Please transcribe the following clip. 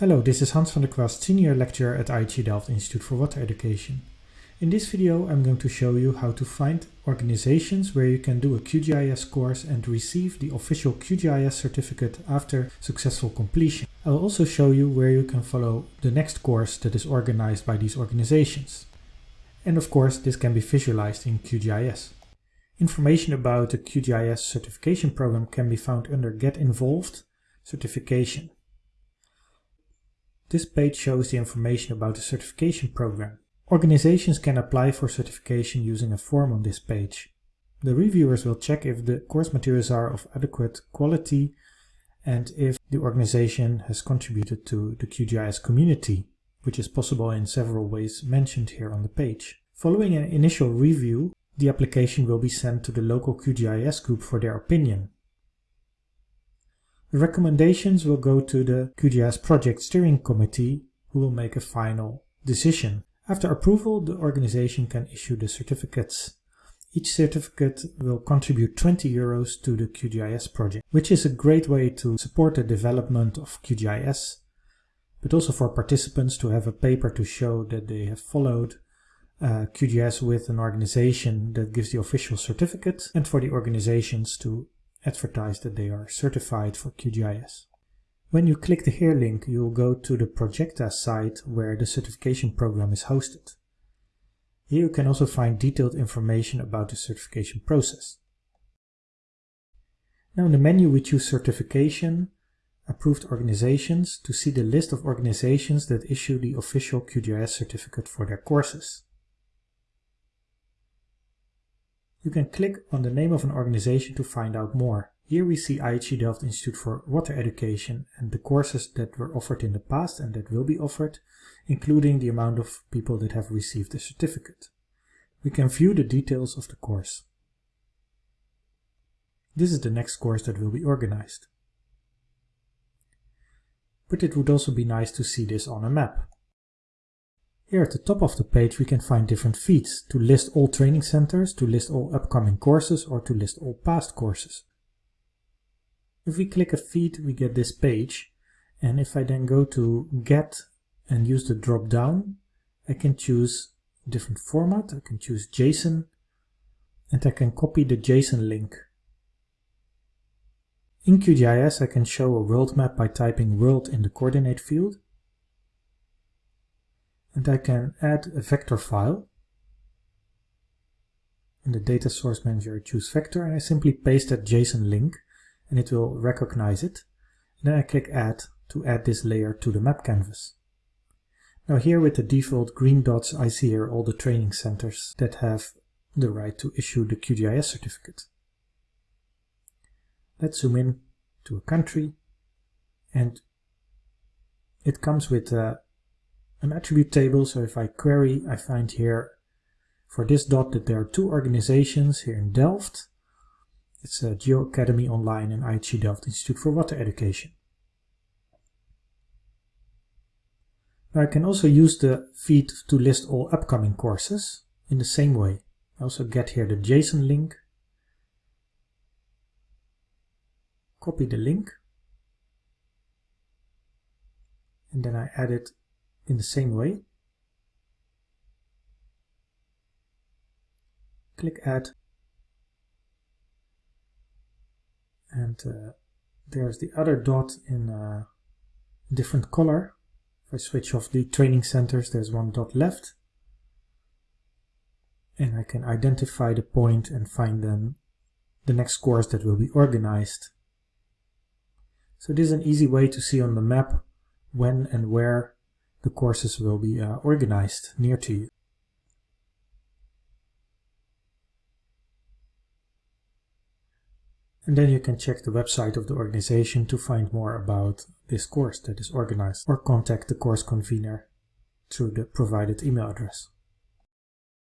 Hello, this is Hans van der Kwast, Senior Lecturer at IHE Delft Institute for Water Education. In this video I'm going to show you how to find organizations where you can do a QGIS course and receive the official QGIS certificate after successful completion. I will also show you where you can follow the next course that is organized by these organizations. And of course this can be visualized in QGIS. Information about the QGIS certification program can be found under Get Involved Certification. This page shows the information about the certification program. Organizations can apply for certification using a form on this page. The reviewers will check if the course materials are of adequate quality and if the organization has contributed to the QGIS community, which is possible in several ways mentioned here on the page. Following an initial review, the application will be sent to the local QGIS group for their opinion. The recommendations will go to the QGIS Project Steering Committee who will make a final decision. After approval, the organization can issue the certificates. Each certificate will contribute 20 euros to the QGIS project, which is a great way to support the development of QGIS, but also for participants to have a paper to show that they have followed uh, QGIS with an organization that gives the official certificate, and for the organizations to advertise that they are certified for QGIS. When you click the Here link, you will go to the Projecta site where the certification program is hosted. Here you can also find detailed information about the certification process. Now in the menu we choose Certification, Approved Organizations to see the list of organizations that issue the official QGIS certificate for their courses. You can click on the name of an organization to find out more. Here we see IHE Delft Institute for Water Education and the courses that were offered in the past and that will be offered, including the amount of people that have received the certificate. We can view the details of the course. This is the next course that will be organized. But it would also be nice to see this on a map. Here at the top of the page we can find different feeds to list all training centers, to list all upcoming courses or to list all past courses. If we click a feed we get this page and if I then go to get and use the drop down I can choose different format, I can choose JSON and I can copy the JSON link. In QGIS I can show a world map by typing world in the coordinate field and I can add a vector file. In the data source manager I choose vector and I simply paste that JSON link and it will recognize it. And then I click add to add this layer to the map canvas. Now here with the default green dots I see here all the training centers that have the right to issue the QGIS certificate. Let's zoom in to a country and it comes with a an attribute table. So if I query, I find here for this dot that there are two organizations here in Delft. It's a Geo Academy Online and IHE Delft Institute for Water Education. I can also use the feed to list all upcoming courses in the same way. I also get here the JSON link, copy the link, and then I add it in the same way. Click Add and uh, there's the other dot in a different color. If I switch off the training centers, there's one dot left. And I can identify the point and find then the next course that will be organized. So this is an easy way to see on the map when and where the courses will be uh, organized near to you. And then you can check the website of the organization to find more about this course that is organized or contact the course convener through the provided email address.